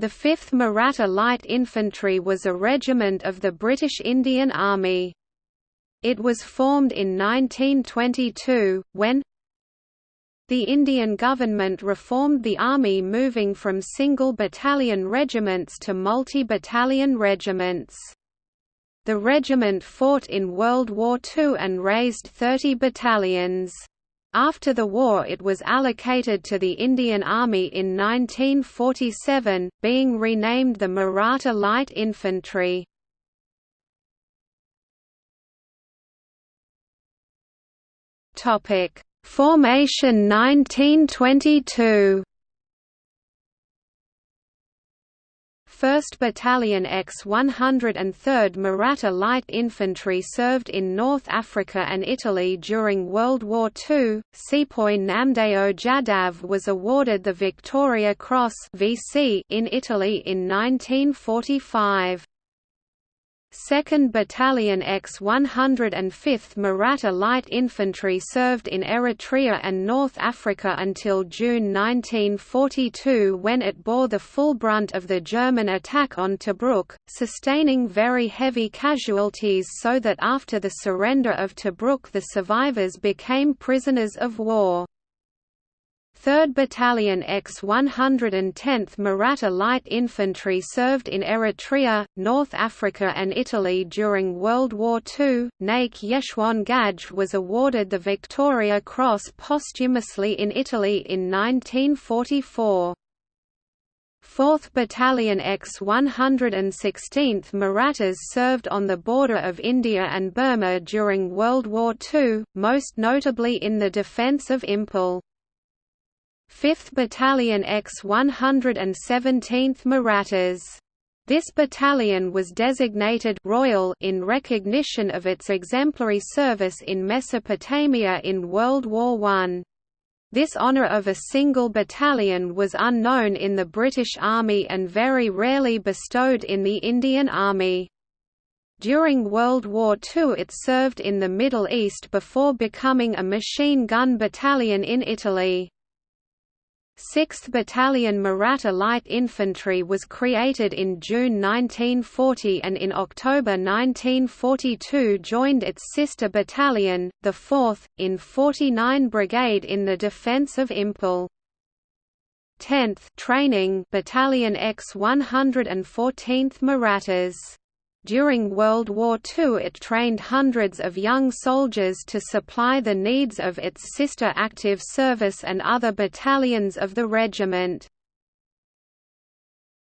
The 5th Maratha Light Infantry was a regiment of the British Indian Army. It was formed in 1922, when the Indian government reformed the army moving from single battalion regiments to multi-battalion regiments. The regiment fought in World War II and raised 30 battalions. After the war it was allocated to the Indian Army in 1947, being renamed the Maratha Light Infantry. Formation 1922 1st Battalion X-103rd Maratha Light Infantry served in North Africa and Italy during World War II. Sepoy Namdeo Jadav was awarded the Victoria Cross in Italy in 1945. 2nd Battalion X-105th Maratha Light Infantry served in Eritrea and North Africa until June 1942 when it bore the full brunt of the German attack on Tobruk, sustaining very heavy casualties so that after the surrender of Tobruk the survivors became prisoners of war. 3rd Battalion X-110th Maratha Light Infantry served in Eritrea, North Africa and Italy during World War II. Naik Yeshwant Ghadge was awarded the Victoria Cross posthumously in Italy in 1944. 4th Battalion X-116th Marathas served on the border of India and Burma during World War II, most notably in the defence of Imphal. 5th Battalion X-117th Marathas. This battalion was designated Royal in recognition of its exemplary service in Mesopotamia in World War I. This honour of a single battalion was unknown in the British Army and very rarely bestowed in the Indian Army. During World War II it served in the Middle East before becoming a machine gun battalion in Italy. 6th Battalion Maratha Light Infantry was created in June 1940 and in October 1942 joined its sister battalion, the 4th, in 49 Brigade in the defence of Imphal. 10th Training Battalion X 114th Marathas during World War II it trained hundreds of young soldiers to supply the needs of its sister active service and other battalions of the regiment.